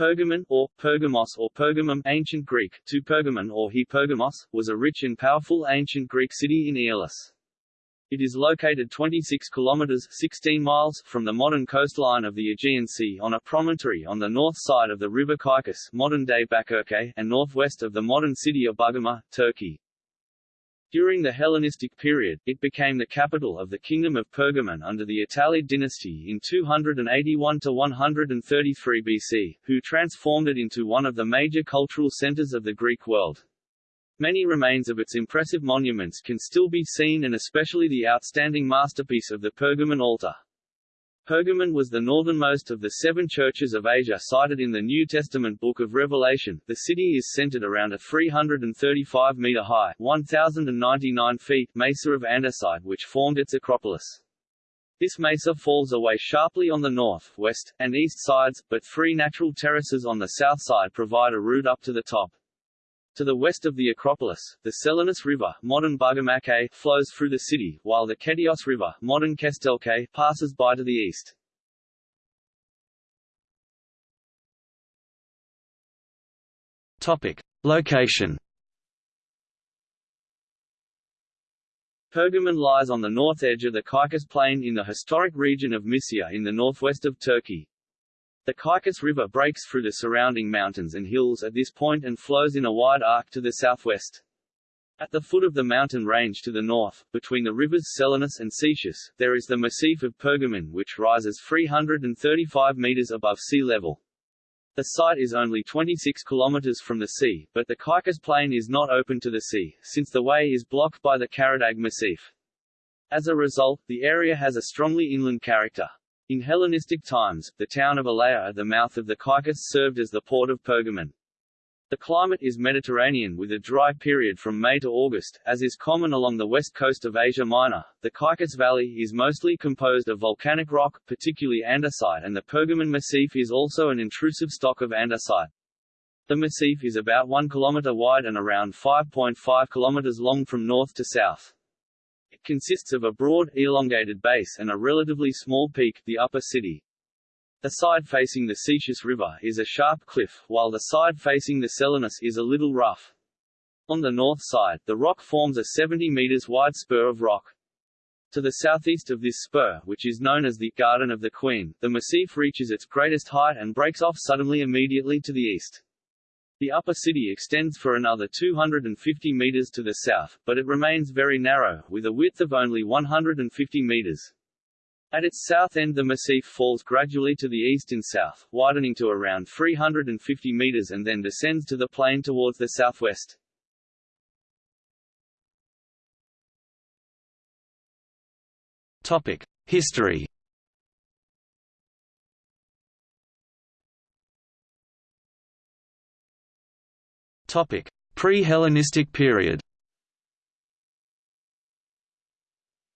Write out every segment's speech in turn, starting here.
Pergamon, or Pergamos or Pergamum ancient Greek, to Pergamon or he Pergamos, was a rich and powerful ancient Greek city in Aeolis. It is located 26 kilometers 16 miles from the modern coastline of the Aegean Sea on a promontory on the north side of the river Caicus modern-day Bakırköy and northwest of the modern city of Bergama, Turkey. During the Hellenistic period, it became the capital of the Kingdom of Pergamon under the Attalid dynasty in 281–133 BC, who transformed it into one of the major cultural centers of the Greek world. Many remains of its impressive monuments can still be seen and especially the outstanding masterpiece of the Pergamon altar. Pergamon was the northernmost of the seven churches of Asia cited in the New Testament Book of Revelation. The city is centered around a 335 meter high, 1,099 feet mesa of andesite which formed its acropolis. This mesa falls away sharply on the north, west, and east sides, but three natural terraces on the south side provide a route up to the top. To the west of the Acropolis, the Selinus River modern Bugamake, flows through the city, while the Ketios River modern Kestelke, passes by to the east. Topic. Location Pergamon lies on the north edge of the Caicus Plain in the historic region of Mysia in the northwest of Turkey. The Caicus River breaks through the surrounding mountains and hills at this point and flows in a wide arc to the southwest. At the foot of the mountain range to the north, between the rivers Selinus and Cetius, there is the Massif of Pergamon which rises 335 meters above sea level. The site is only 26 kilometers from the sea, but the Caicus Plain is not open to the sea, since the way is blocked by the Karadag Massif. As a result, the area has a strongly inland character. In Hellenistic times, the town of Elaea at the mouth of the Caicus served as the port of Pergamon. The climate is Mediterranean with a dry period from May to August, as is common along the west coast of Asia Minor. The Caicus Valley is mostly composed of volcanic rock, particularly andesite and the Pergamon Massif is also an intrusive stock of andesite. The massif is about 1 km wide and around 5.5 km long from north to south. Consists of a broad, elongated base and a relatively small peak, the upper city. The side facing the Cetius River is a sharp cliff, while the side facing the Selinus is a little rough. On the north side, the rock forms a 70 meters wide spur of rock. To the southeast of this spur, which is known as the Garden of the Queen, the massif reaches its greatest height and breaks off suddenly immediately to the east. The upper city extends for another 250 meters to the south, but it remains very narrow, with a width of only 150 meters. At its south end the massif falls gradually to the east and south, widening to around 350 meters and then descends to the plain towards the southwest. Topic: History Pre-Hellenistic period.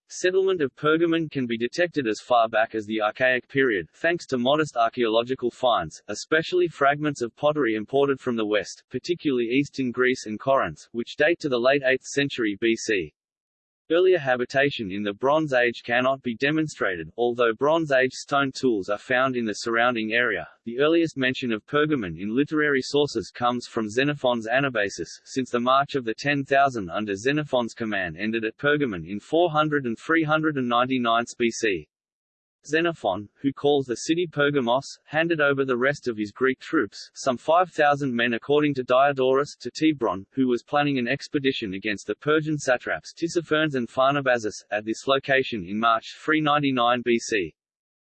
Settlement of Pergamon can be detected as far back as the Archaic period, thanks to modest archaeological finds, especially fragments of pottery imported from the west, particularly eastern Greece and Corinth, which date to the late 8th century BC. Earlier habitation in the Bronze Age cannot be demonstrated, although Bronze Age stone tools are found in the surrounding area. The earliest mention of Pergamon in literary sources comes from Xenophon's Anabasis, since the march of the 10,000 under Xenophon's command ended at Pergamon in 400 and 399 BC. Xenophon, who calls the city Pergamos, handed over the rest of his Greek troops, some 5,000 men according to Diodorus, to Thibron, who was planning an expedition against the Persian satraps Tissaphernes and Pharnabazus, at this location in March 399 BC.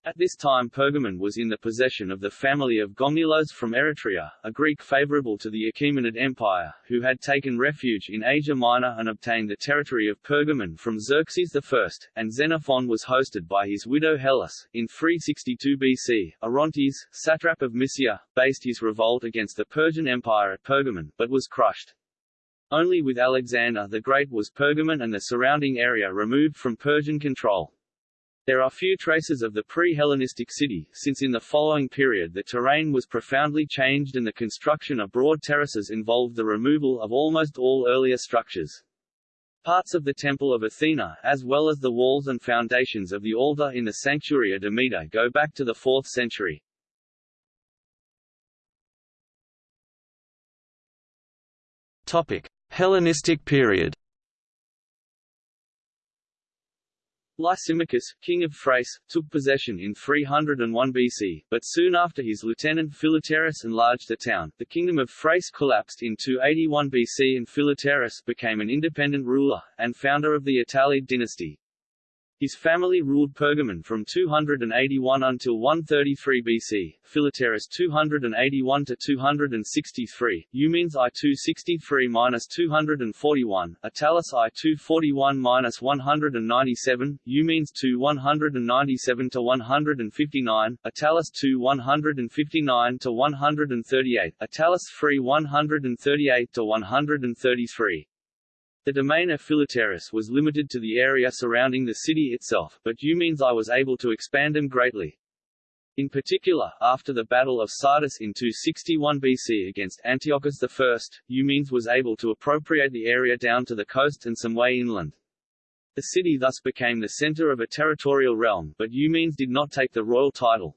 At this time Pergamon was in the possession of the family of Gongylos from Eretria, a Greek favorable to the Achaemenid Empire, who had taken refuge in Asia Minor and obtained the territory of Pergamon from Xerxes I, and Xenophon was hosted by his widow Hellas. In 362 BC, Orontes, satrap of Mysia, based his revolt against the Persian Empire at Pergamon, but was crushed. Only with Alexander the Great was Pergamon and the surrounding area removed from Persian control. There are few traces of the pre-Hellenistic city, since in the following period the terrain was profoundly changed and the construction of broad terraces involved the removal of almost all earlier structures. Parts of the Temple of Athena, as well as the walls and foundations of the altar in the Sanctuary of Demeter go back to the 4th century. Hellenistic period Lysimachus, king of Thrace, took possession in 301 BC, but soon after his lieutenant Philetaerus enlarged the town, the kingdom of Thrace collapsed in 281 BC and Philetaerus became an independent ruler, and founder of the Attalid dynasty. His family ruled Pergamon from 281 until 133 BC, Philetaerus 281 to 263, Eumenes I 263 minus 241, Attalus I 241 minus 197, Eumenes 2 197 to 159, Attalus 2 159 to 138, Attalus 3 138 to 133. The domain of Philetaerus was limited to the area surrounding the city itself, but Eumenes I was able to expand them greatly. In particular, after the Battle of Sardis in 261 BC against Antiochus I, Eumenes was able to appropriate the area down to the coast and some way inland. The city thus became the center of a territorial realm, but Eumenes did not take the royal title.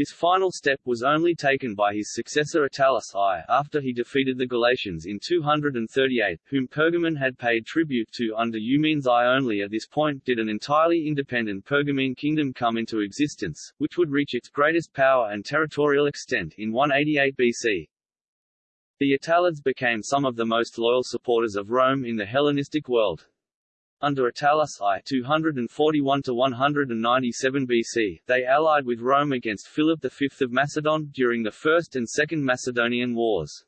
This final step was only taken by his successor Attalus I after he defeated the Galatians in 238, whom Pergamon had paid tribute to under Eumenes I. Only at this point did an entirely independent Pergamene kingdom come into existence, which would reach its greatest power and territorial extent in 188 BC. The Attalids became some of the most loyal supporters of Rome in the Hellenistic world. Under Attalus I 241 to 197 BC, they allied with Rome against Philip V of Macedon during the First and Second Macedonian Wars.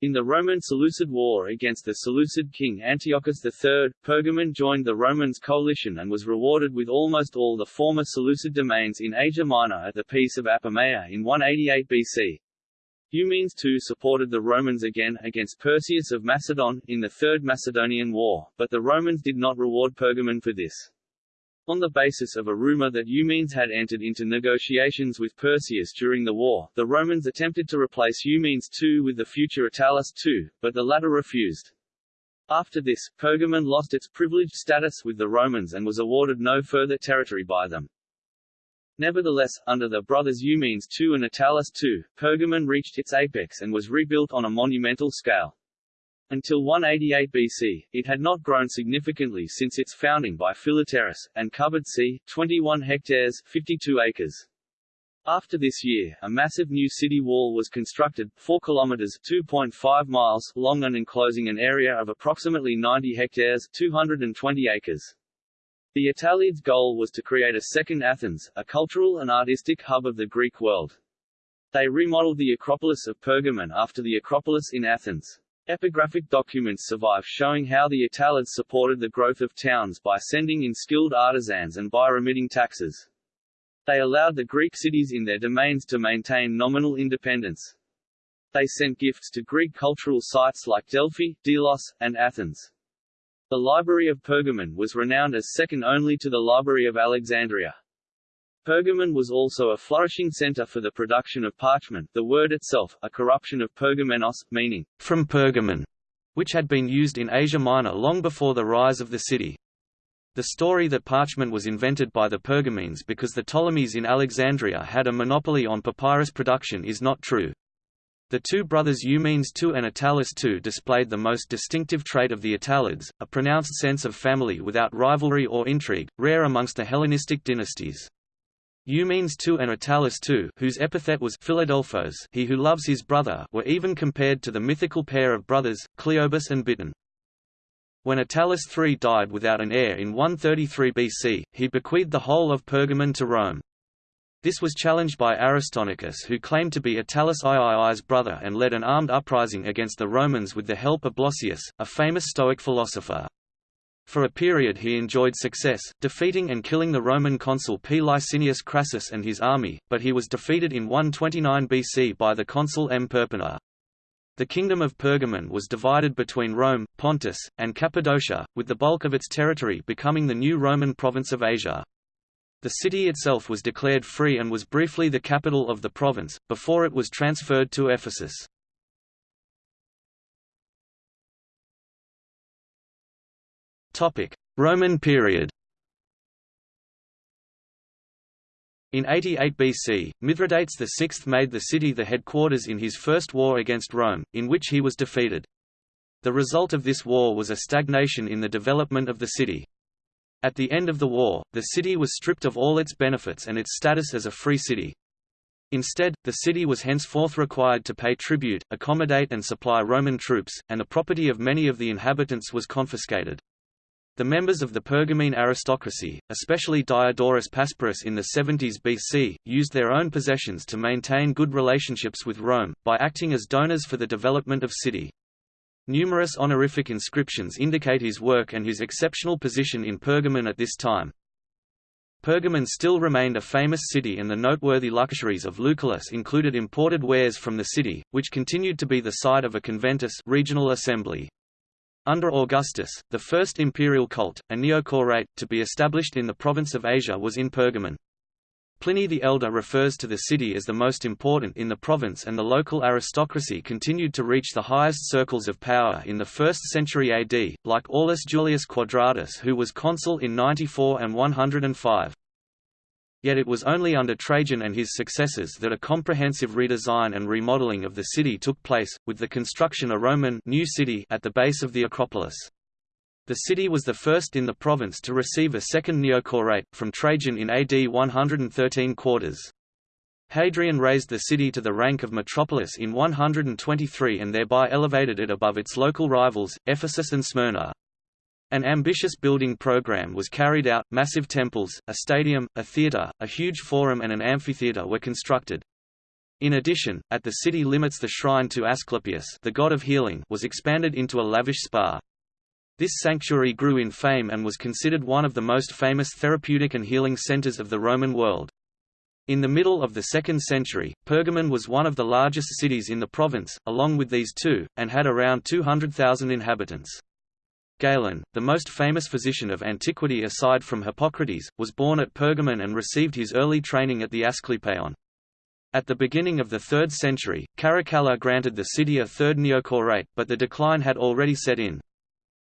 In the Roman Seleucid War against the Seleucid king Antiochus III, Pergamon joined the Romans' coalition and was rewarded with almost all the former Seleucid domains in Asia Minor at the Peace of Apamea in 188 BC. Eumenes too supported the Romans again, against Perseus of Macedon, in the Third Macedonian War, but the Romans did not reward Pergamon for this. On the basis of a rumor that Eumenes had entered into negotiations with Perseus during the war, the Romans attempted to replace Eumenes II with the future Attalus II, but the latter refused. After this, Pergamon lost its privileged status with the Romans and was awarded no further territory by them. Nevertheless, under the brothers Eumenes II and Attalus II, Pergamon reached its apex and was rebuilt on a monumental scale. Until 188 BC, it had not grown significantly since its founding by Philetaerus, and covered c. 21 hectares 52 acres. After this year, a massive new city wall was constructed, 4 kilometers 2.5 miles long and enclosing an area of approximately 90 hectares 220 acres. The Attalids' goal was to create a second Athens, a cultural and artistic hub of the Greek world. They remodeled the Acropolis of Pergamon after the Acropolis in Athens. Epigraphic documents survive showing how the Attalids supported the growth of towns by sending in skilled artisans and by remitting taxes. They allowed the Greek cities in their domains to maintain nominal independence. They sent gifts to Greek cultural sites like Delphi, Delos, and Athens. The Library of Pergamon was renowned as second only to the Library of Alexandria. Pergamon was also a flourishing center for the production of parchment the word itself, a corruption of Pergamenos, meaning, from Pergamon, which had been used in Asia Minor long before the rise of the city. The story that parchment was invented by the Pergamenes because the Ptolemies in Alexandria had a monopoly on papyrus production is not true. The two brothers Eumenes II and Attalus II displayed the most distinctive trait of the Attalids, a pronounced sense of family without rivalry or intrigue, rare amongst the Hellenistic dynasties. Eumenes II and Attalus II whose epithet was Philadelphos he who loves his brother were even compared to the mythical pair of brothers, Cleobis and Biton. When Attalus III died without an heir in 133 BC, he bequeathed the whole of Pergamon to Rome. This was challenged by Aristonicus who claimed to be Attalus III's brother and led an armed uprising against the Romans with the help of Blossius, a famous Stoic philosopher. For a period he enjoyed success, defeating and killing the Roman consul P. Licinius Crassus and his army, but he was defeated in 129 BC by the consul M. Perpenna. The kingdom of Pergamon was divided between Rome, Pontus, and Cappadocia, with the bulk of its territory becoming the new Roman province of Asia. The city itself was declared free and was briefly the capital of the province, before it was transferred to Ephesus. Roman period In 88 BC, Mithridates VI made the city the headquarters in his first war against Rome, in which he was defeated. The result of this war was a stagnation in the development of the city. At the end of the war, the city was stripped of all its benefits and its status as a free city. Instead, the city was henceforth required to pay tribute, accommodate and supply Roman troops, and the property of many of the inhabitants was confiscated. The members of the Pergamene aristocracy, especially Diodorus Pasparos in the 70s BC, used their own possessions to maintain good relationships with Rome, by acting as donors for the development of city. Numerous honorific inscriptions indicate his work and his exceptional position in Pergamon at this time. Pergamon still remained a famous city and the noteworthy luxuries of Lucullus included imported wares from the city, which continued to be the site of a conventus regional assembly. Under Augustus, the first imperial cult, a neochorate, to be established in the province of Asia was in Pergamon. Pliny the Elder refers to the city as the most important in the province and the local aristocracy continued to reach the highest circles of power in the 1st century AD, like Aulus Julius Quadratus who was consul in 94 and 105. Yet it was only under Trajan and his successors that a comprehensive redesign and remodeling of the city took place, with the construction of a Roman new city at the base of the Acropolis. The city was the first in the province to receive a second neochorate, from Trajan in AD 113 quarters. Hadrian raised the city to the rank of metropolis in 123 and thereby elevated it above its local rivals, Ephesus and Smyrna. An ambitious building program was carried out, massive temples, a stadium, a theatre, a huge forum and an amphitheatre were constructed. In addition, at the city limits the shrine to Asclepius the god of healing was expanded into a lavish spa. This sanctuary grew in fame and was considered one of the most famous therapeutic and healing centers of the Roman world. In the middle of the 2nd century, Pergamon was one of the largest cities in the province, along with these two, and had around 200,000 inhabitants. Galen, the most famous physician of antiquity aside from Hippocrates, was born at Pergamon and received his early training at the Asclepieion. At the beginning of the 3rd century, Caracalla granted the city a third neochorate, but the decline had already set in.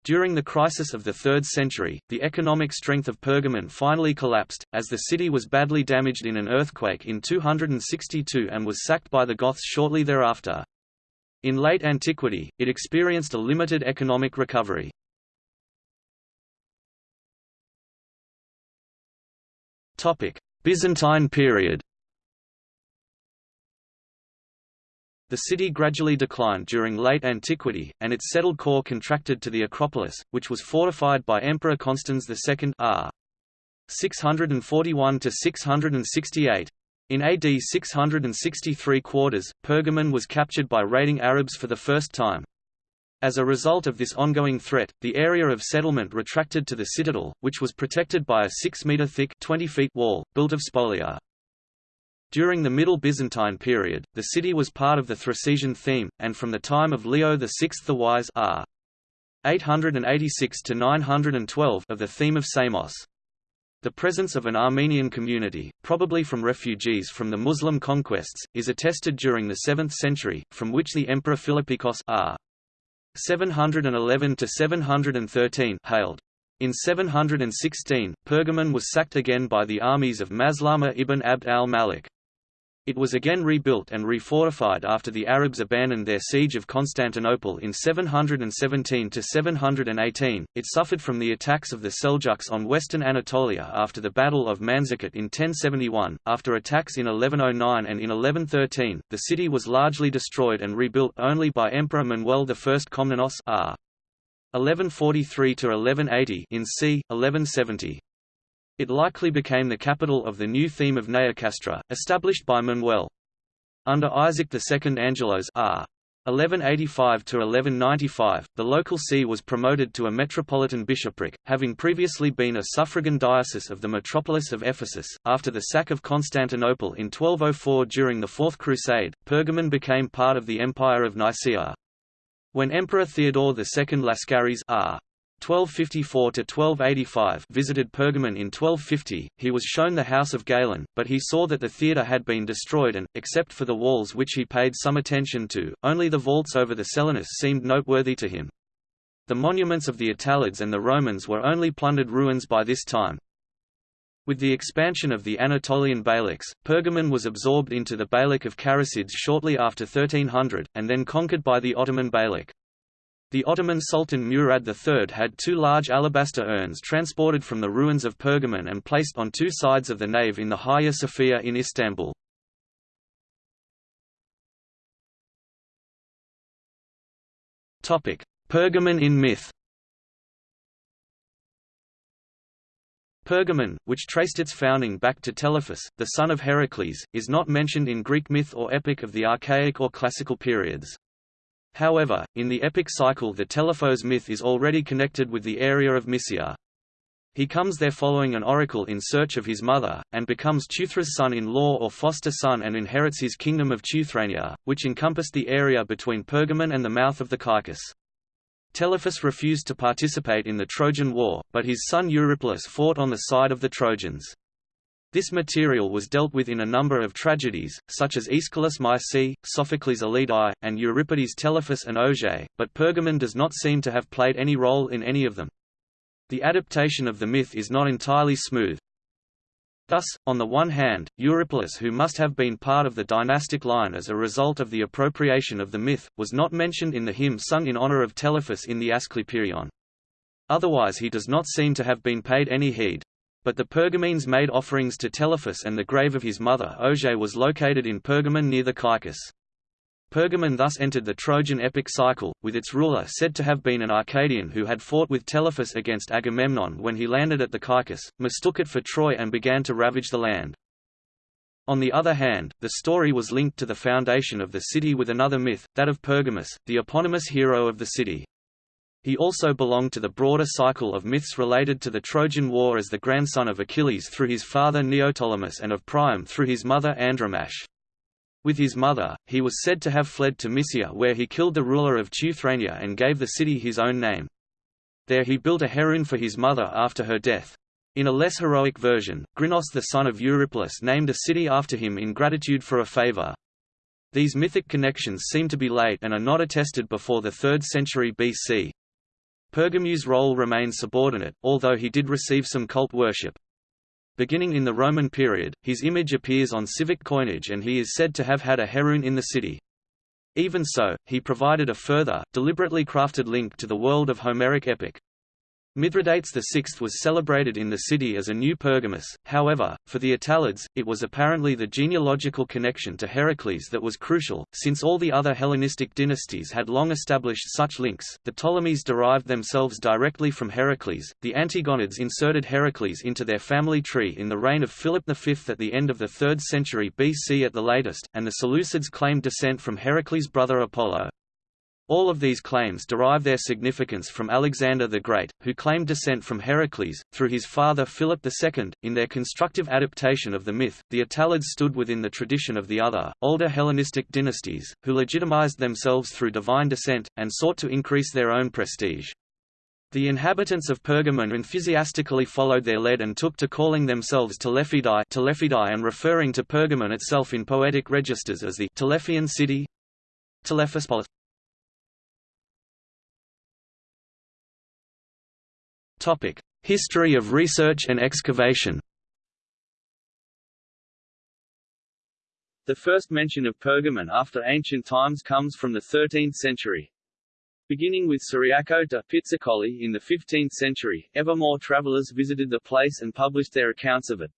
During the crisis of the 3rd century, the economic strength of Pergamon finally collapsed, as the city was badly damaged in an earthquake in 262 and was sacked by the Goths shortly thereafter. In late antiquity, it experienced a limited economic recovery. Byzantine period The city gradually declined during late antiquity, and its settled core contracted to the Acropolis, which was fortified by Emperor Constans II r. 641–668. In AD 663 quarters, Pergamon was captured by raiding Arabs for the first time. As a result of this ongoing threat, the area of settlement retracted to the citadel, which was protected by a 6-metre-thick wall, built of spolia. During the Middle Byzantine period, the city was part of the Thracian theme, and from the time of Leo VI the Wise r. 886–912 of the theme of Samos. The presence of an Armenian community, probably from refugees from the Muslim conquests, is attested during the 7th century, from which the Emperor Philippikos r. 711–713 hailed. In 716, Pergamon was sacked again by the armies of Maslama ibn Abd al-Malik. It was again rebuilt and refortified after the Arabs abandoned their siege of Constantinople in 717 to 718. It suffered from the attacks of the Seljuks on western Anatolia after the Battle of Manzikert in 1071. After attacks in 1109 and in 1113, the city was largely destroyed and rebuilt only by Emperor Manuel I Komnenos r. 1143 to 1180 in c. 1170. It likely became the capital of the new theme of Neocastra, established by Manuel. Under Isaac II Angelos r. 1185–1195, the local see was promoted to a metropolitan bishopric, having previously been a suffragan diocese of the metropolis of Ephesus. After the sack of Constantinople in 1204 during the Fourth Crusade, Pergamon became part of the Empire of Nicaea. When Emperor Theodore II Lascaris r. 1254–1285 visited Pergamon in 1250, he was shown the house of Galen, but he saw that the theatre had been destroyed and, except for the walls which he paid some attention to, only the vaults over the Selinus seemed noteworthy to him. The monuments of the Attalids and the Romans were only plundered ruins by this time. With the expansion of the Anatolian Beyliks, Pergamon was absorbed into the Beylik of Karasids shortly after 1300, and then conquered by the Ottoman Beylik. The Ottoman Sultan Murad III had two large alabaster urns transported from the ruins of Pergamon and placed on two sides of the nave in the Hagia Sophia in Istanbul. Pergamon in myth Pergamon, which traced its founding back to Telephus, the son of Heracles, is not mentioned in Greek myth or epic of the Archaic or Classical periods. However, in the epic cycle the Telephos myth is already connected with the area of Mysia. He comes there following an oracle in search of his mother, and becomes Teuthras' son-in-law or foster son and inherits his kingdom of Teuthrania, which encompassed the area between Pergamon and the mouth of the Caicus. Telephus refused to participate in the Trojan War, but his son Eurypylus fought on the side of the Trojans. This material was dealt with in a number of tragedies, such as Aeschylus Mysae, Sophocles Aleadai, and Euripides Telephus and Auge, but Pergamon does not seem to have played any role in any of them. The adaptation of the myth is not entirely smooth. Thus, on the one hand, Eurypylus who must have been part of the dynastic line as a result of the appropriation of the myth, was not mentioned in the hymn sung in honor of Telephus in the Asclepieion. Otherwise he does not seem to have been paid any heed. But the Pergamenes made offerings to Telephus and the grave of his mother Auge was located in Pergamon near the Caicus. Pergamon thus entered the Trojan epic cycle, with its ruler said to have been an Arcadian who had fought with Telephus against Agamemnon when he landed at the Caicus, mistook it for Troy and began to ravage the land. On the other hand, the story was linked to the foundation of the city with another myth, that of Pergamus, the eponymous hero of the city. He also belonged to the broader cycle of myths related to the Trojan War as the grandson of Achilles through his father Neoptolemus and of Priam through his mother Andromache. With his mother, he was said to have fled to Mysia where he killed the ruler of Teuthrania and gave the city his own name. There he built a heroon for his mother after her death. In a less heroic version, Grinos the son of Eurypylus named a city after him in gratitude for a favor. These mythic connections seem to be late and are not attested before the 3rd century BC. Pergamus' role remains subordinate, although he did receive some cult worship. Beginning in the Roman period, his image appears on civic coinage and he is said to have had a heroon in the city. Even so, he provided a further, deliberately crafted link to the world of Homeric epic. Mithridates VI was celebrated in the city as a new Pergamus, however, for the Attalids, it was apparently the genealogical connection to Heracles that was crucial, since all the other Hellenistic dynasties had long established such links. The Ptolemies derived themselves directly from Heracles, the Antigonids inserted Heracles into their family tree in the reign of Philip V at the end of the 3rd century BC at the latest, and the Seleucids claimed descent from Heracles' brother Apollo. All of these claims derive their significance from Alexander the Great, who claimed descent from Heracles, through his father Philip II. In their constructive adaptation of the myth, the Attalids stood within the tradition of the other, older Hellenistic dynasties, who legitimized themselves through divine descent, and sought to increase their own prestige. The inhabitants of Pergamon enthusiastically followed their lead and took to calling themselves Telephidai, Telephidai and referring to Pergamon itself in poetic registers as the Telephian city Telephospolis. History of research and excavation The first mention of Pergamon after ancient times comes from the 13th century. Beginning with Ciriaco da Pizzicoli in the 15th century, ever more travelers visited the place and published their accounts of it.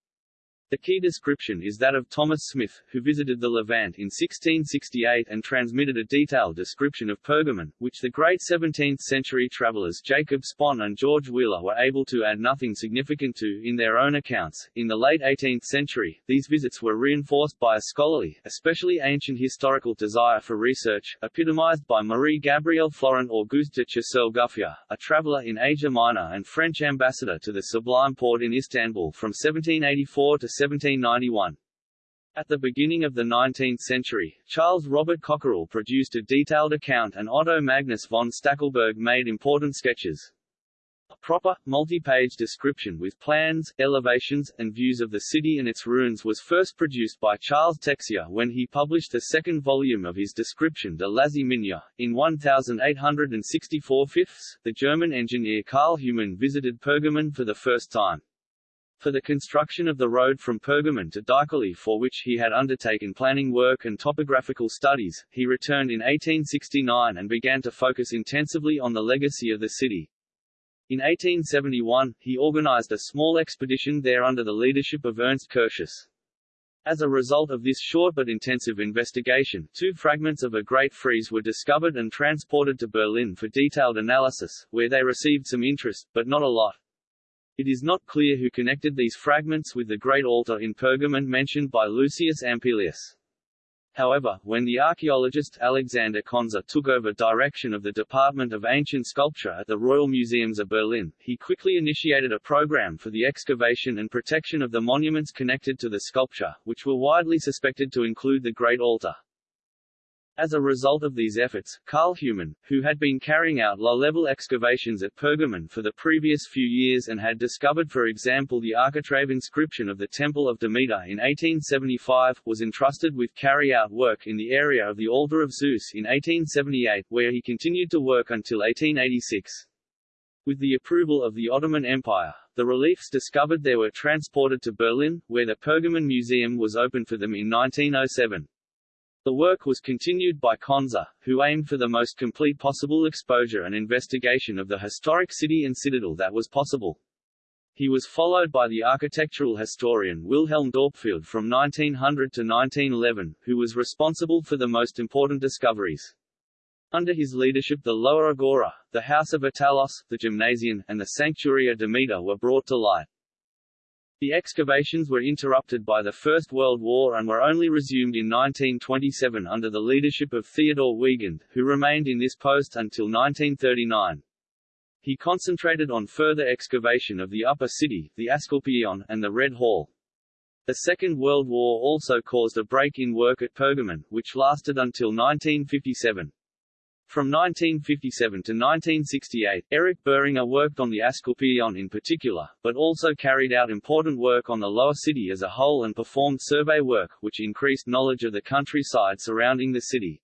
The key description is that of Thomas Smith, who visited the Levant in 1668 and transmitted a detailed description of Pergamon, which the great 17th-century travelers Jacob Spon and George Wheeler were able to add nothing significant to in their own accounts. In the late 18th century, these visits were reinforced by a scholarly, especially ancient historical desire for research, epitomized by Marie-Gabrielle Florent Auguste de Choiseul-Gouffier, a traveler in Asia Minor and French ambassador to the Sublime Porte in Istanbul from 1784 to 1791. At the beginning of the 19th century, Charles Robert Cockerell produced a detailed account and Otto Magnus von Stackelberg made important sketches. A proper, multi-page description with plans, elevations, and views of the city and its ruins was first produced by Charles Texier when he published the second volume of his description de l'Asie Mineure. In 1864 fifths, the German engineer Karl Humann visited Pergamon for the first time. For the construction of the road from Pergamon to Dikili for which he had undertaken planning work and topographical studies, he returned in 1869 and began to focus intensively on the legacy of the city. In 1871, he organized a small expedition there under the leadership of Ernst Curtius. As a result of this short but intensive investigation, two fragments of a great frieze were discovered and transported to Berlin for detailed analysis, where they received some interest, but not a lot. It is not clear who connected these fragments with the great altar in Pergamon mentioned by Lucius Ampelius. However, when the archaeologist Alexander Conze took over direction of the Department of Ancient Sculpture at the Royal Museums of Berlin, he quickly initiated a program for the excavation and protection of the monuments connected to the sculpture, which were widely suspected to include the Great Altar. As a result of these efforts, Karl Humann, who had been carrying out low-level excavations at Pergamon for the previous few years and had discovered for example the architrave inscription of the Temple of Demeter in 1875, was entrusted with carry-out work in the area of the Altar of Zeus in 1878, where he continued to work until 1886. With the approval of the Ottoman Empire, the reliefs discovered there were transported to Berlin, where the Pergamon Museum was opened for them in 1907. The work was continued by Conze, who aimed for the most complete possible exposure and investigation of the historic city and citadel that was possible. He was followed by the architectural historian Wilhelm Dorpfeld from 1900 to 1911, who was responsible for the most important discoveries. Under his leadership the Lower Agora, the House of Attalos, the Gymnasium, and the Sanctuaria Demeter were brought to light. The excavations were interrupted by the First World War and were only resumed in 1927 under the leadership of Theodor Wiegand, who remained in this post until 1939. He concentrated on further excavation of the Upper City, the Asclepieion, and the Red Hall. The Second World War also caused a break in work at Pergamon, which lasted until 1957. From 1957 to 1968, Erich Boehringer worked on the Asclepieion in particular, but also carried out important work on the lower city as a whole and performed survey work, which increased knowledge of the countryside surrounding the city.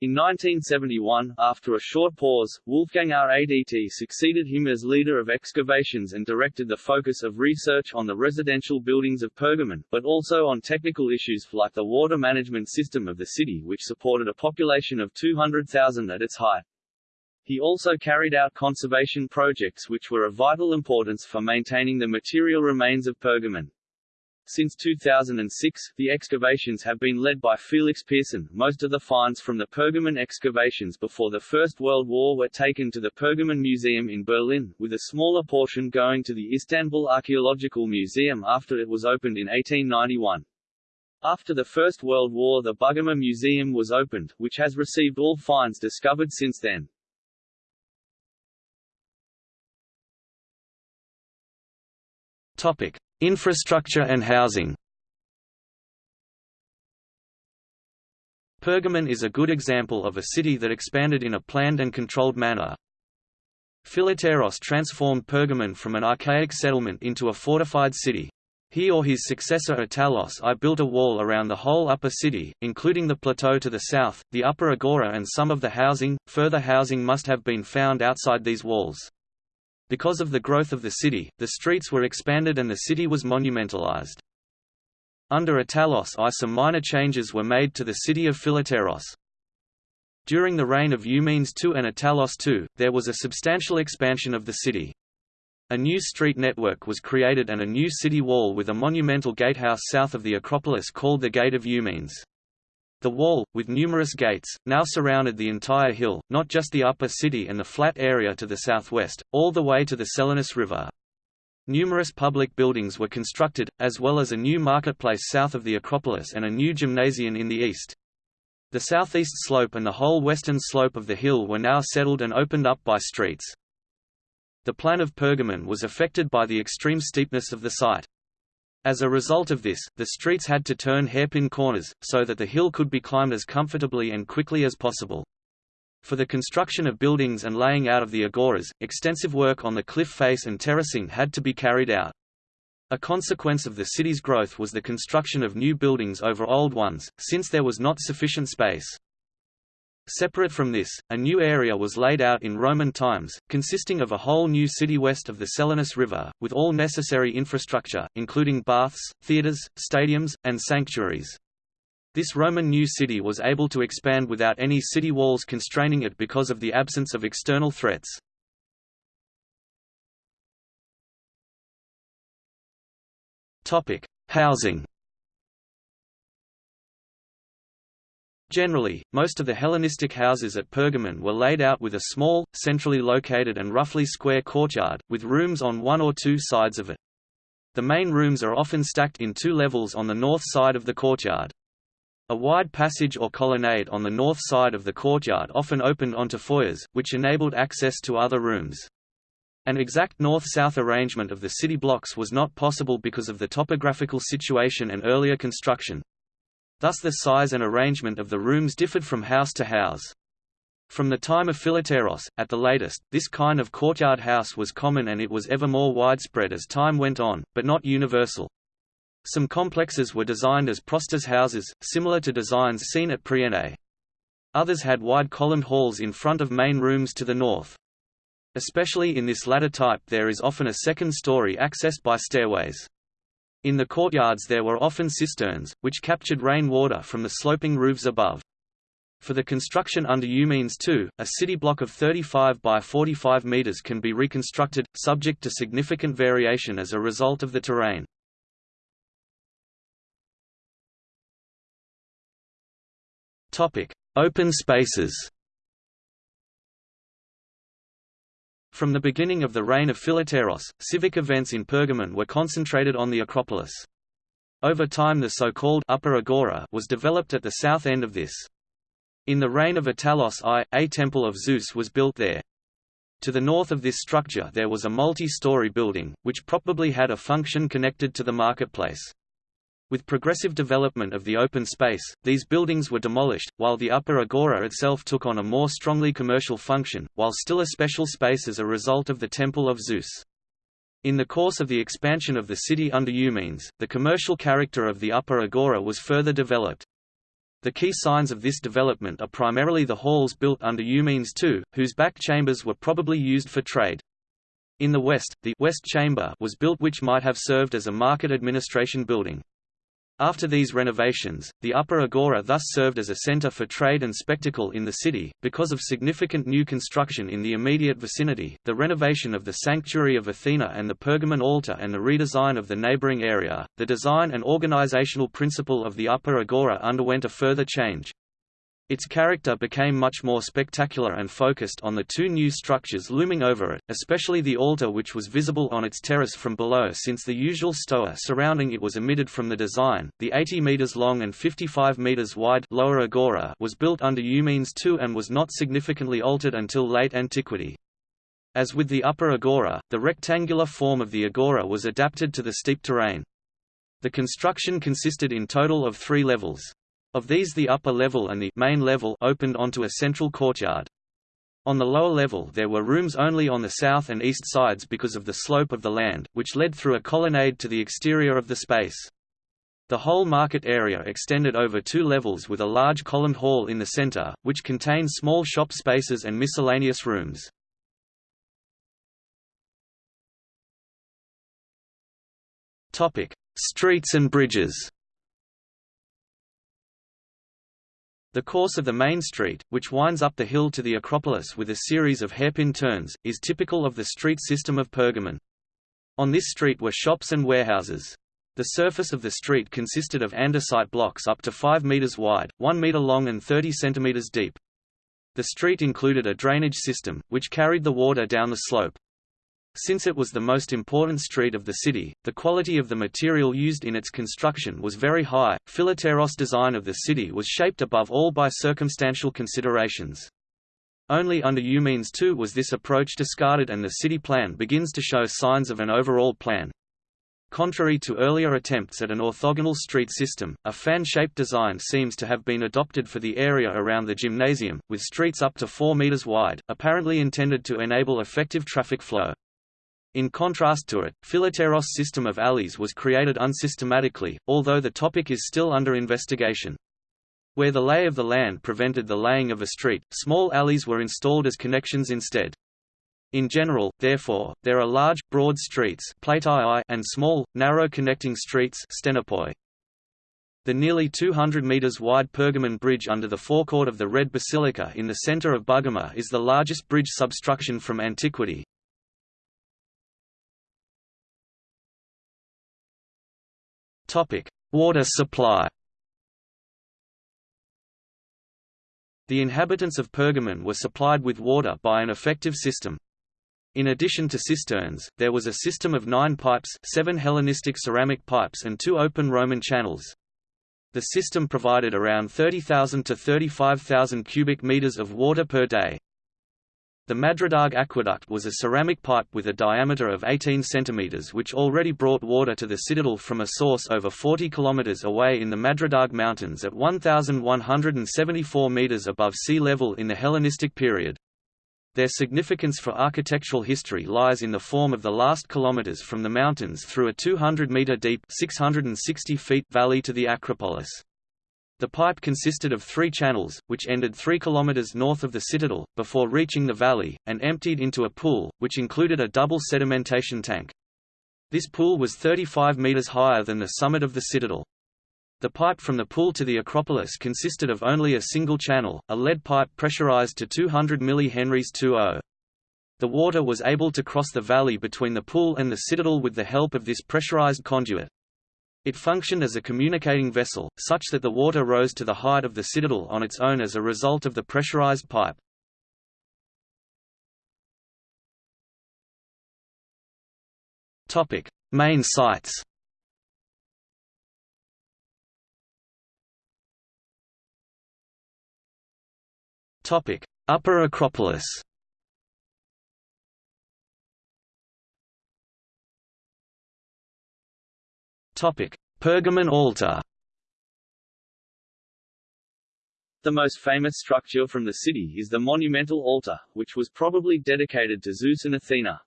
In 1971, after a short pause, Wolfgang R. Radt succeeded him as leader of excavations and directed the focus of research on the residential buildings of Pergamon, but also on technical issues like the water management system of the city which supported a population of 200,000 at its height. He also carried out conservation projects which were of vital importance for maintaining the material remains of Pergamon. Since 2006, the excavations have been led by Felix Pirson. Most of the finds from the Pergamon excavations before the First World War were taken to the Pergamon Museum in Berlin, with a smaller portion going to the Istanbul Archaeological Museum after it was opened in 1891. After the First World War the Bergama Museum was opened, which has received all finds discovered since then. Topic. Infrastructure and housing Pergamon is a good example of a city that expanded in a planned and controlled manner. Philetaerus transformed Pergamon from an archaic settlement into a fortified city. He or his successor Attalos I built a wall around the whole upper city, including the plateau to the south, the upper agora and some of the housing. Further housing must have been found outside these walls. Because of the growth of the city, the streets were expanded and the city was monumentalized. Under Attalos I some minor changes were made to the city of Philetaerus. During the reign of Eumenes II and Attalos II, there was a substantial expansion of the city. A new street network was created and a new city wall with a monumental gatehouse south of the Acropolis called the Gate of Eumenes. The wall, with numerous gates, now surrounded the entire hill, not just the upper city and the flat area to the southwest, all the way to the Selinus River. Numerous public buildings were constructed, as well as a new marketplace south of the Acropolis and a new gymnasium in the east. The southeast slope and the whole western slope of the hill were now settled and opened up by streets. The plan of Pergamon was affected by the extreme steepness of the site. As a result of this, the streets had to turn hairpin corners, so that the hill could be climbed as comfortably and quickly as possible. For the construction of buildings and laying out of the agoras, extensive work on the cliff face and terracing had to be carried out. A consequence of the city's growth was the construction of new buildings over old ones, since there was not sufficient space. Separate from this, a new area was laid out in Roman times, consisting of a whole new city west of the Selinus River, with all necessary infrastructure, including baths, theatres, stadiums, and sanctuaries. This Roman new city was able to expand without any city walls constraining it because of the absence of external threats. Housing Generally, most of the Hellenistic houses at Pergamon were laid out with a small, centrally located and roughly square courtyard, with rooms on one or two sides of it. The main rooms are often stacked in two levels on the north side of the courtyard. A wide passage or colonnade on the north side of the courtyard often opened onto foyers, which enabled access to other rooms. An exact north-south arrangement of the city blocks was not possible because of the topographical situation and earlier construction. Thus the size and arrangement of the rooms differed from house to house. From the time of Phileteros, at the latest, this kind of courtyard house was common and it was ever more widespread as time went on, but not universal. Some complexes were designed as prostas houses, similar to designs seen at Priene. Others had wide columned halls in front of main rooms to the north. Especially in this latter type there is often a second story accessed by stairways. In the courtyards there were often cisterns, which captured rain water from the sloping roofs above. For the construction under Eumenes II, a city block of 35 by 45 meters can be reconstructed, subject to significant variation as a result of the terrain. Open spaces From the beginning of the reign of Phileteros, civic events in Pergamon were concentrated on the Acropolis. Over time the so-called Upper Agora was developed at the south end of this. In the reign of Attalos I, a temple of Zeus was built there. To the north of this structure there was a multi-story building, which probably had a function connected to the marketplace. With progressive development of the open space, these buildings were demolished, while the upper agora itself took on a more strongly commercial function, while still a special space as a result of the Temple of Zeus. In the course of the expansion of the city under Eumenes, the commercial character of the upper agora was further developed. The key signs of this development are primarily the halls built under Eumenes II, whose back chambers were probably used for trade. In the west, the West Chamber was built which might have served as a market administration building. After these renovations, the Upper Agora thus served as a center for trade and spectacle in the city. Because of significant new construction in the immediate vicinity, the renovation of the Sanctuary of Athena and the Pergamon altar and the redesign of the neighboring area, the design and organizational principle of the Upper Agora underwent a further change. Its character became much more spectacular and focused on the two new structures looming over it, especially the altar which was visible on its terrace from below since the usual stoa surrounding it was omitted from the design. The 80 meters long and 55 meters wide lower agora was built under Eumenes II and was not significantly altered until late antiquity. As with the upper agora, the rectangular form of the agora was adapted to the steep terrain. The construction consisted in total of three levels. Of these the upper level and the main level opened onto a central courtyard. On the lower level there were rooms only on the south and east sides because of the slope of the land, which led through a colonnade to the exterior of the space. The whole market area extended over two levels with a large columned hall in the center, which contained small shop spaces and miscellaneous rooms. Streets and bridges The course of the main street, which winds up the hill to the Acropolis with a series of hairpin turns, is typical of the street system of Pergamon. On this street were shops and warehouses. The surface of the street consisted of andesite blocks up to 5 meters wide, 1 meter long and 30 centimeters deep. The street included a drainage system, which carried the water down the slope. Since it was the most important street of the city, the quality of the material used in its construction was very high. Phileteros' design of the city was shaped above all by circumstantial considerations. Only under Eumenes II was this approach discarded and the city plan begins to show signs of an overall plan. Contrary to earlier attempts at an orthogonal street system, a fan-shaped design seems to have been adopted for the area around the gymnasium, with streets up to 4 meters wide, apparently intended to enable effective traffic flow. In contrast to it, Phileteros' system of alleys was created unsystematically, although the topic is still under investigation. Where the lay of the land prevented the laying of a street, small alleys were installed as connections instead. In general, therefore, there are large, broad streets and small, narrow connecting streets stenopoi. The nearly 200 metres wide Pergamon Bridge under the forecourt of the Red Basilica in the centre of Bergama is the largest bridge substruction from antiquity. Water supply The inhabitants of Pergamon were supplied with water by an effective system. In addition to cisterns, there was a system of nine pipes seven Hellenistic ceramic pipes and two open Roman channels. The system provided around 30,000 to 35,000 cubic meters of water per day. The Madradag aqueduct was a ceramic pipe with a diameter of 18 cm which already brought water to the citadel from a source over 40 km away in the Madradag Mountains at 1,174 meters above sea level in the Hellenistic period. Their significance for architectural history lies in the form of the last kilometers from the mountains through a 200-meter deep 660 feet valley to the Acropolis. The pipe consisted of three channels, which ended 3 km north of the citadel, before reaching the valley, and emptied into a pool, which included a double sedimentation tank. This pool was 35 metres higher than the summit of the citadel. The pipe from the pool to the Acropolis consisted of only a single channel, a lead pipe pressurized to 200 mH 2O. The water was able to cross the valley between the pool and the citadel with the help of this pressurized conduit. It functioned as a communicating vessel, such that the water rose to the height of the citadel on its own as a result of the pressurized pipe. Main sites. Upper Acropolis Pergamon altar The most famous structure from the city is the monumental altar, which was probably dedicated to Zeus and Athena.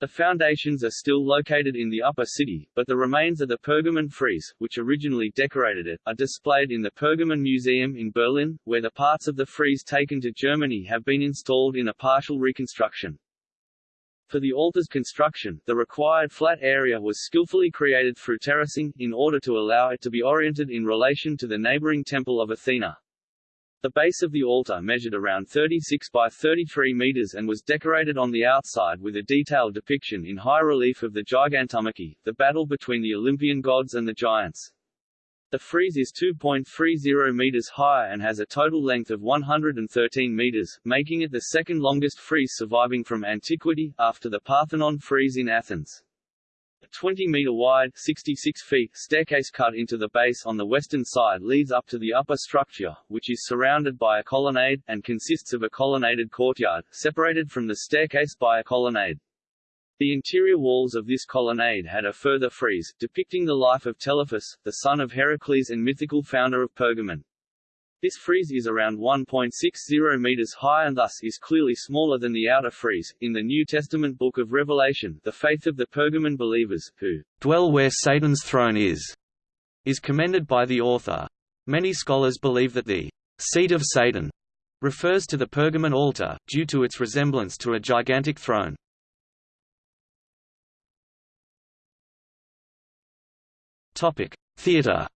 The foundations are still located in the upper city, but the remains of the Pergamon frieze, which originally decorated it, are displayed in the Pergamon Museum in Berlin, where the parts of the frieze taken to Germany have been installed in a partial reconstruction. For the altar's construction, the required flat area was skillfully created through terracing, in order to allow it to be oriented in relation to the neighboring temple of Athena. The base of the altar measured around 36 by 33 meters and was decorated on the outside with a detailed depiction in high relief of the Gigantomachy, the battle between the Olympian gods and the giants. The frieze is 2.30 meters high and has a total length of 113 meters, making it the second longest frieze surviving from antiquity, after the Parthenon frieze in Athens. A 20-meter wide 66 feet staircase cut into the base on the western side leads up to the upper structure, which is surrounded by a colonnade, and consists of a colonnaded courtyard, separated from the staircase by a colonnade. The interior walls of this colonnade had a further frieze, depicting the life of Telephus, the son of Heracles and mythical founder of Pergamon. This frieze is around 1.60 meters high and thus is clearly smaller than the outer frieze. In the New Testament book of Revelation, the faith of the Pergamon believers, who dwell where Satan's throne is, is commended by the author. Many scholars believe that the seat of Satan refers to the Pergamon altar, due to its resemblance to a gigantic throne. Topic: Theatre.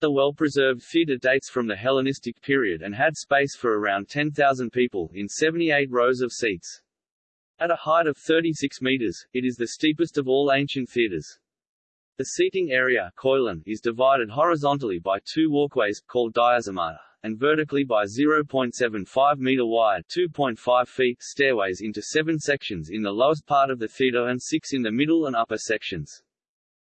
The well-preserved theatre dates from the Hellenistic period and had space for around 10,000 people, in 78 rows of seats. At a height of 36 meters, it is the steepest of all ancient theatres. The seating area is divided horizontally by two walkways, called diazomata, and vertically by 0.75 meter wide 2.5 feet stairways into seven sections in the lowest part of the theatre and six in the middle and upper sections.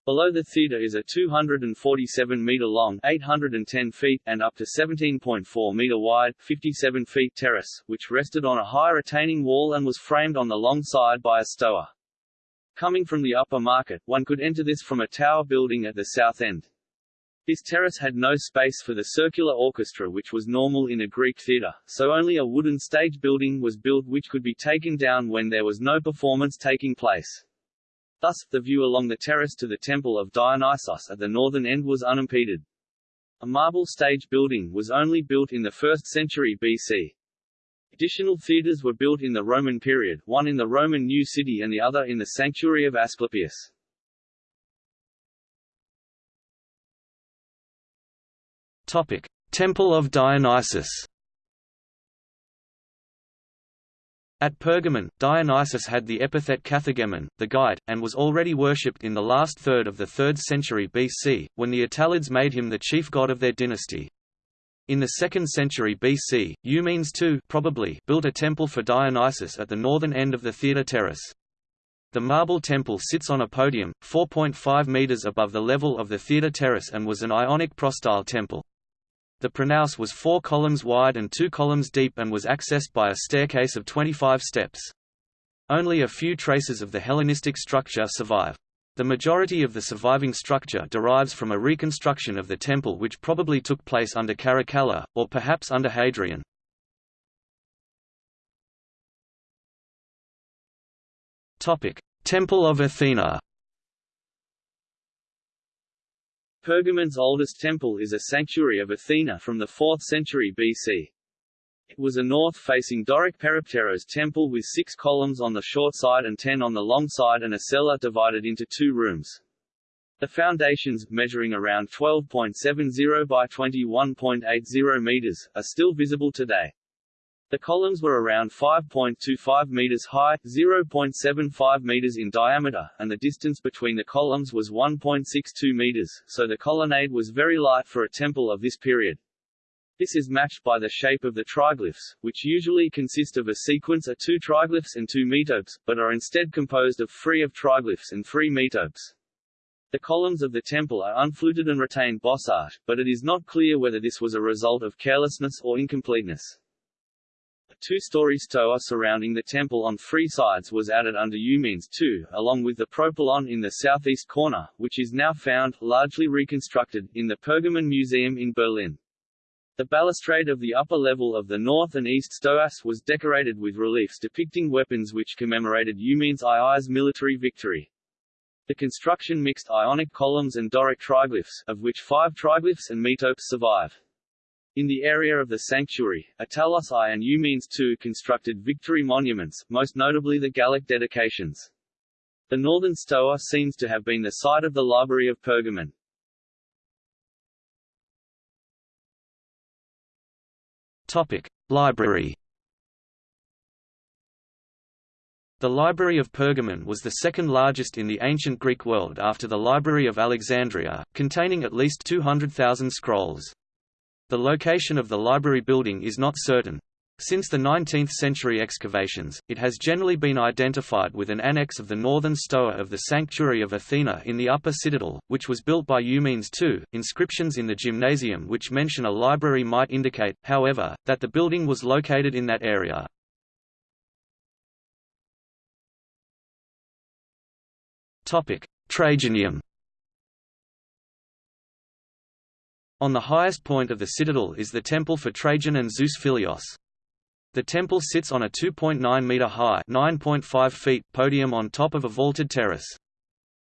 Below the theatre is a 247 meter long 810 feet, and up to 17.4 meter wide 57 feet terrace, which rested on a high retaining wall and was framed on the long side by a stoa. Coming from the upper market, one could enter this from a tower building at the south end. This terrace had no space for the circular orchestra which was normal in a Greek theatre, so only a wooden stage building was built which could be taken down when there was no performance taking place. Thus, the view along the terrace to the Temple of Dionysos at the northern end was unimpeded. A marble stage building was only built in the 1st century BC. Additional theatres were built in the Roman period, one in the Roman New City and the other in the sanctuary of Asclepius. Topic: Temple of Dionysus. At Pergamon, Dionysus had the epithet Kathegemon, the guide, and was already worshipped in the last third of the 3rd century BC, when the Attalids made him the chief god of their dynasty. In the 2nd century BC, Eumenes II probably built a temple for Dionysus at the northern end of the theatre terrace. The marble temple sits on a podium, 4.5 meters above the level of the theatre terrace and was an Ionic prostyle temple. The pronaos was four columns wide and two columns deep and was accessed by a staircase of 25 steps. Only a few traces of the Hellenistic structure survive. The majority of the surviving structure derives from a reconstruction of the temple which probably took place under Caracalla, or perhaps under Hadrian. Temple of Athena Pergamon's oldest temple is a sanctuary of Athena from the 4th century BC. It was a north-facing Doric peripteros temple with six columns on the short side and ten on the long side and a cella divided into two rooms. The foundations, measuring around 12.70 by 21.80 meters, are still visible today. The columns were around 5.25 meters high, 0.75 meters in diameter, and the distance between the columns was 1.62 meters, so the colonnade was very light for a temple of this period. This is matched by the shape of the triglyphs, which usually consist of a sequence of two triglyphs and two metopes, but are instead composed of three of triglyphs and three metopes. The columns of the temple are unfluted and retain bossage, but it is not clear whether this was a result of carelessness or incompleteness two-story stoa surrounding the temple on three sides was added under Eumenes II, along with the propylon in the southeast corner, which is now found, largely reconstructed, in the Pergamon Museum in Berlin. The balustrade of the upper level of the north and east stoas was decorated with reliefs depicting weapons which commemorated Eumenes II's military victory. The construction mixed Ionic columns and Doric triglyphs, of which five triglyphs and metopes survive. In the area of the sanctuary, Attalos I and Eumenes II constructed victory monuments, most notably the Gallic dedications. The northern stoa seems to have been the site of the library of Pergamon. Topic: Library. The Library of Pergamon was the second largest in the ancient Greek world after the Library of Alexandria, containing at least 200,000 scrolls. The location of the library building is not certain. Since the 19th-century excavations, it has generally been identified with an annex of the northern stoa of the Sanctuary of Athena in the upper citadel, which was built by Eumenes II. Inscriptions in the gymnasium which mention a library might indicate, however, that the building was located in that area. Trajaneum On the highest point of the citadel is the temple for Trajan and Zeus Philios. The temple sits on a 2.9 meter high (9.5 feet) podium on top of a vaulted terrace.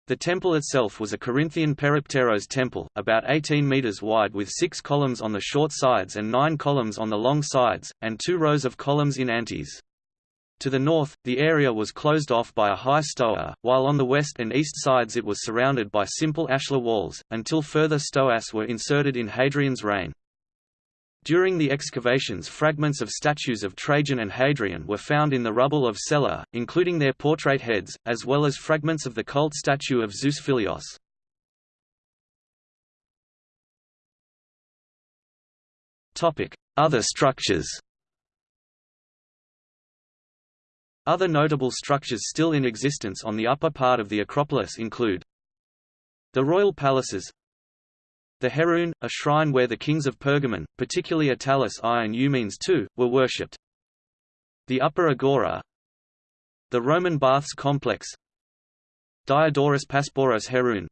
The temple itself was a Corinthian peripteros temple, about 18 meters wide with six columns on the short sides and nine columns on the long sides, and two rows of columns in antis. To the north, the area was closed off by a high stoa, while on the west and east sides it was surrounded by simple ashlar walls, until further stoas were inserted in Hadrian's reign. During the excavations fragments of statues of Trajan and Hadrian were found in the rubble of Cella, including their portrait heads, as well as fragments of the cult statue of Zeus Philios. Other structures Other notable structures still in existence on the upper part of the Acropolis include the royal palaces the Heroon, a shrine where the kings of Pergamon, particularly Attalus I and Eumenes II, were worshipped. The Upper Agora The Roman Baths Complex Diodorus Pasparos Heroon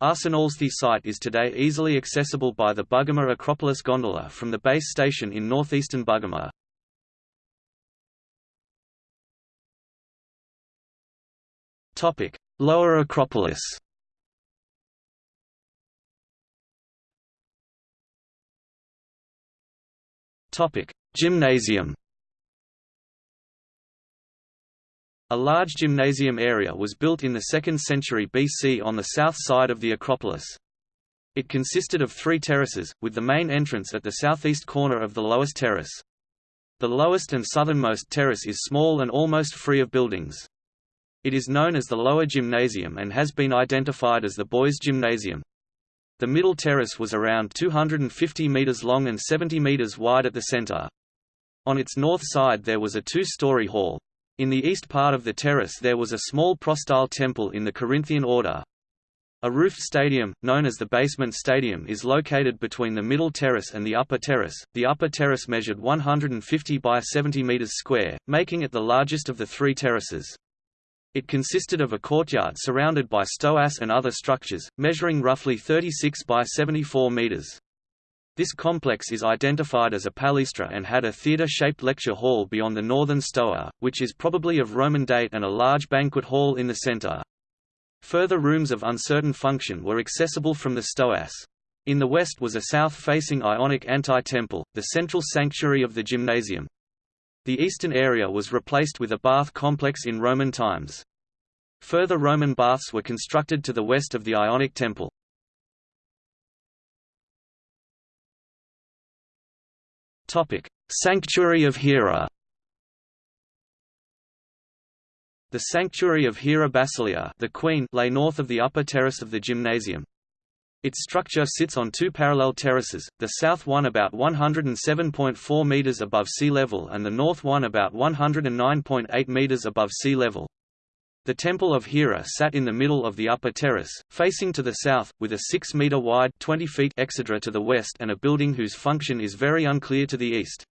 Arsenal's the site is today easily accessible by the Bergama Acropolis gondola from the base station in northeastern Bergama. Topic: Lower Acropolis. Topic: Gymnasium. A large gymnasium area was built in the 2nd century BC on the south side of the Acropolis. It consisted of three terraces, with the main entrance at the southeast corner of the lowest terrace. The lowest and southernmost terrace is small and almost free of buildings. It is known as the Lower Gymnasium and has been identified as the Boys' Gymnasium. The middle terrace was around 250 metres long and 70 metres wide at the centre. On its north side there was a two-story hall. In the east part of the terrace there was a small prostyle temple in the Corinthian order. A roofed stadium, known as the basement stadium is located between the middle terrace and the upper terrace. The upper terrace measured 150 by 70 metres square, making it the largest of the three terraces. It consisted of a courtyard surrounded by stoas and other structures, measuring roughly 36 by 74 meters. This complex is identified as a palaestra and had a theatre-shaped lecture hall beyond the northern stoa, which is probably of Roman date and a large banquet hall in the centre. Further rooms of uncertain function were accessible from the stoas. In the west was a south-facing Ionic antae-temple, the central sanctuary of the gymnasium. The eastern area was replaced with a bath complex in Roman times. Further Roman baths were constructed to the west of the Ionic temple. Sanctuary of Hera The Sanctuary of Hera Basilia the Queen lay north of the upper terrace of the gymnasium. Its structure sits on two parallel terraces, the south one about 107.4 meters above sea level and the north one about 109.8 meters above sea level. The Temple of Hera sat in the middle of the upper terrace, facing to the south, with a 6-meter wide 20 feet exedra to the west and a building whose function is very unclear to the east.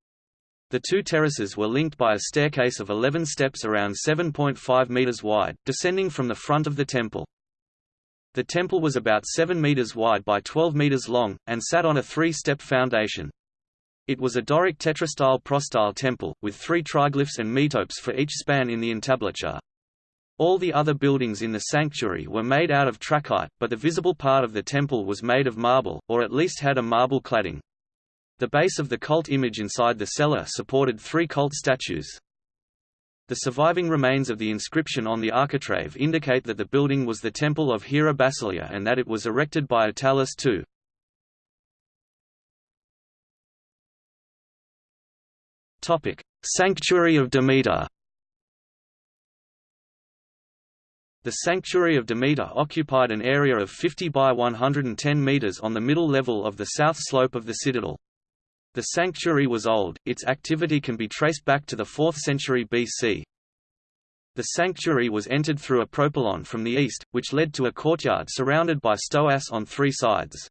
The two terraces were linked by a staircase of 11 steps around 7.5 meters wide, descending from the front of the temple. The temple was about 7 meters wide by 12 meters long, and sat on a three-step foundation. It was a Doric tetrastyle prostyle temple, with three triglyphs and metopes for each span in the entablature. All the other buildings in the sanctuary were made out of trachyte, but the visible part of the temple was made of marble, or at least had a marble cladding. The base of the cult image inside the cella supported three cult statues. The surviving remains of the inscription on the architrave indicate that the building was the temple of Hera Basilia and that it was erected by Attalus II. Topic: Sanctuary of Demeter The Sanctuary of Demeter occupied an area of 50 by 110 meters on the middle level of the south slope of the citadel. The sanctuary was old, its activity can be traced back to the 4th century BC. The sanctuary was entered through a propylon from the east, which led to a courtyard surrounded by stoas on three sides.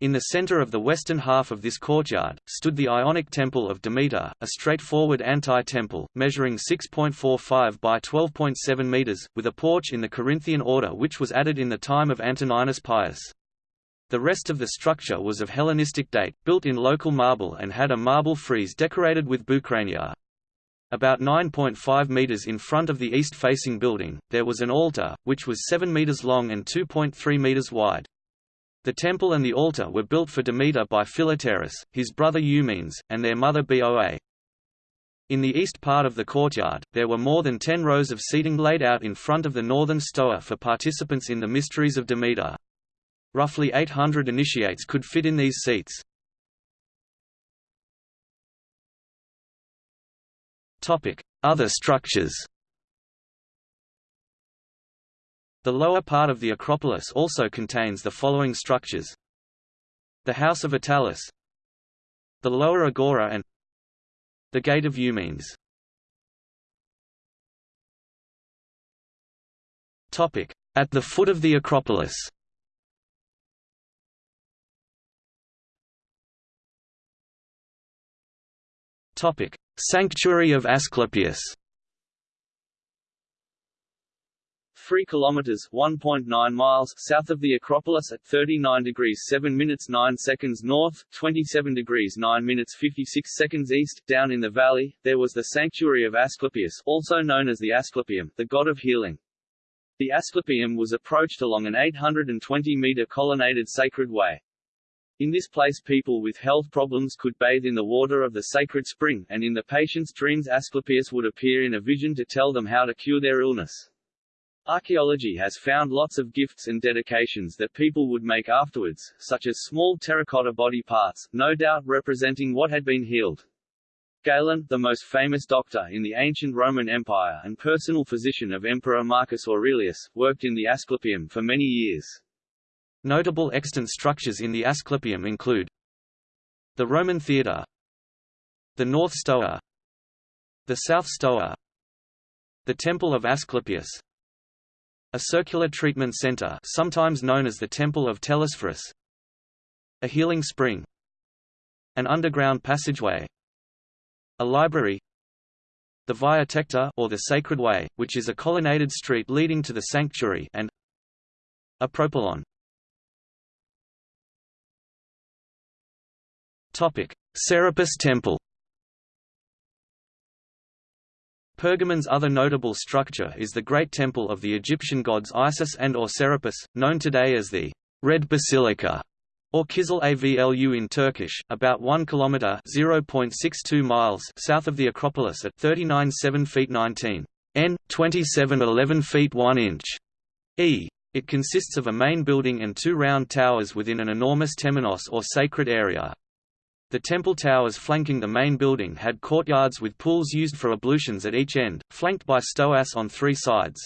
In the center of the western half of this courtyard, stood the Ionic Temple of Demeter, a straightforward antae-temple, measuring 6.45 by 12.7 meters, with a porch in the Corinthian order which was added in the time of Antoninus Pius. The rest of the structure was of Hellenistic date, built in local marble and had a marble frieze decorated with bucrania. About 9.5 meters in front of the east-facing building, there was an altar, which was 7 meters long and 2.3 meters wide. The temple and the altar were built for Demeter by Philetaerus, his brother Eumenes, and their mother Boa. In the east part of the courtyard, there were more than ten rows of seating laid out in front of the northern stoa for participants in the mysteries of Demeter. Roughly 800 initiates could fit in these seats. Other structures The lower part of the Acropolis also contains the following structures. The House of Attalus The Lower Agora and The Gate of Eumenes At the foot of the Acropolis Topic: Sanctuary of Asclepius. 3 kilometers 1.9 miles south of the Acropolis at 39 degrees 7 minutes 9 seconds north, 27 degrees 9 minutes 56 seconds east, down in the valley, there was the sanctuary of Asclepius, also known as the Asclepium, the god of healing. The Asclepium was approached along an 820-meter colonnaded sacred way. In this place people with health problems could bathe in the water of the sacred spring, and in the patient's dreams Asclepius would appear in a vision to tell them how to cure their illness. Archaeology has found lots of gifts and dedications that people would make afterwards, such as small terracotta body parts, no doubt representing what had been healed. Galen, the most famous doctor in the ancient Roman Empire and personal physician of Emperor Marcus Aurelius, worked in the Asclepium for many years. Notable extant structures in the Asclepium include the Roman Theatre the North Stoa the South Stoa the Temple of Asclepius a circular treatment center sometimes known as the Temple of Telesphorus a healing spring an underground passageway a library the Via Tecta or the Sacred Way, which is a colonnaded street leading to the sanctuary and a propylon. Topic: Serapis Temple Pergamon's other notable structure is the great temple of the Egyptian gods Isis and or Serapis, known today as the Red Basilica, or Kizil Avlu in Turkish, about 1 kilometer (0.62 miles) south of the Acropolis at 39 7 feet 19 n, 27 11 feet 1 inch e. It consists of a main building and two round towers within an enormous temenos or sacred area. The temple towers flanking the main building had courtyards with pools used for ablutions at each end, flanked by stoas on three sides.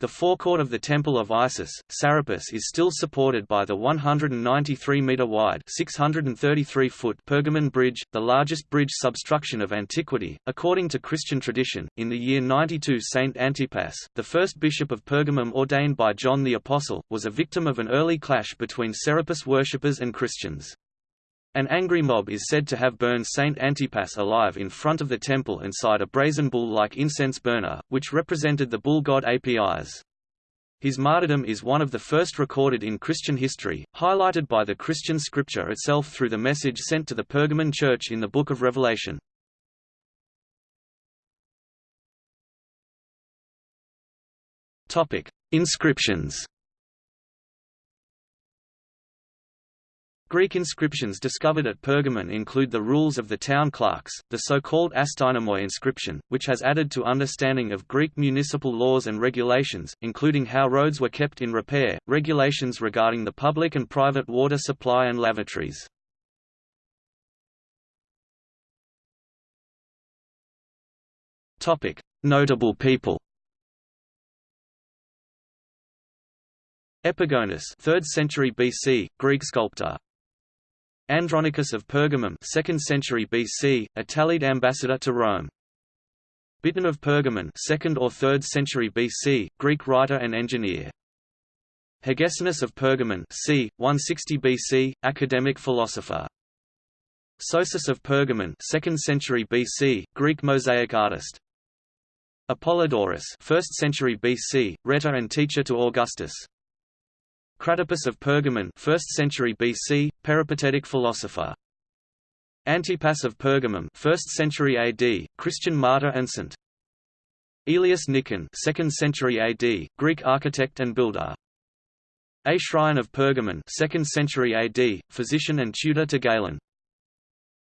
The forecourt of the Temple of Isis, Serapis is still supported by the 193-metre-wide (633-foot) Pergamon Bridge, the largest bridge substruction of antiquity. According to Christian tradition, in the year 92 Saint Antipas, the first bishop of Pergamum ordained by John the Apostle, was a victim of an early clash between Serapis worshippers and Christians. An angry mob is said to have burned Saint Antipas alive in front of the temple inside a brazen bull-like incense burner, which represented the bull god Apis. His martyrdom is one of the first recorded in Christian history, highlighted by the Christian scripture itself through the message sent to the Pergamon church in the Book of Revelation. Inscriptions Greek inscriptions discovered at Pergamon include the rules of the town clerks, the so-called Astynomoi inscription, which has added to understanding of Greek municipal laws and regulations, including how roads were kept in repair, regulations regarding the public and private water supply and lavatories. Notable people Epigonus 3rd century BC, Greek sculptor Andronicus of Pergamum 2nd century BC, Attalid ambassador to Rome. Biton of Pergamon 2nd or 3rd century BC, Greek writer and engineer. Hegesippus of Pergamon c. 160 BC, academic philosopher. Sosus of Pergamon 2nd century BC, Greek mosaic artist. Apollodorus 1st century BC, rhetor and teacher to Augustus. Cratippus of Pergamon 1st century BC, peripatetic philosopher. Antipas of Pergamum 1st century AD, Christian martyr and saint. Aelius Nikon 2nd century AD, Greek architect and builder. Aeschrion of Pergamon 2nd century AD, physician and tutor to Galen.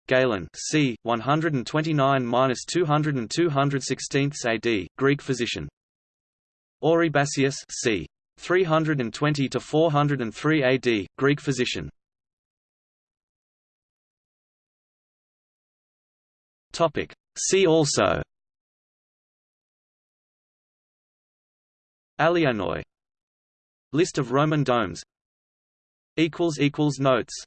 Galen c. 129–200 216 AD, Greek physician. Oribasius c. 320 to 403 AD, Greek physician. Topic. See also. Alianoi List of Roman domes Equals equals notes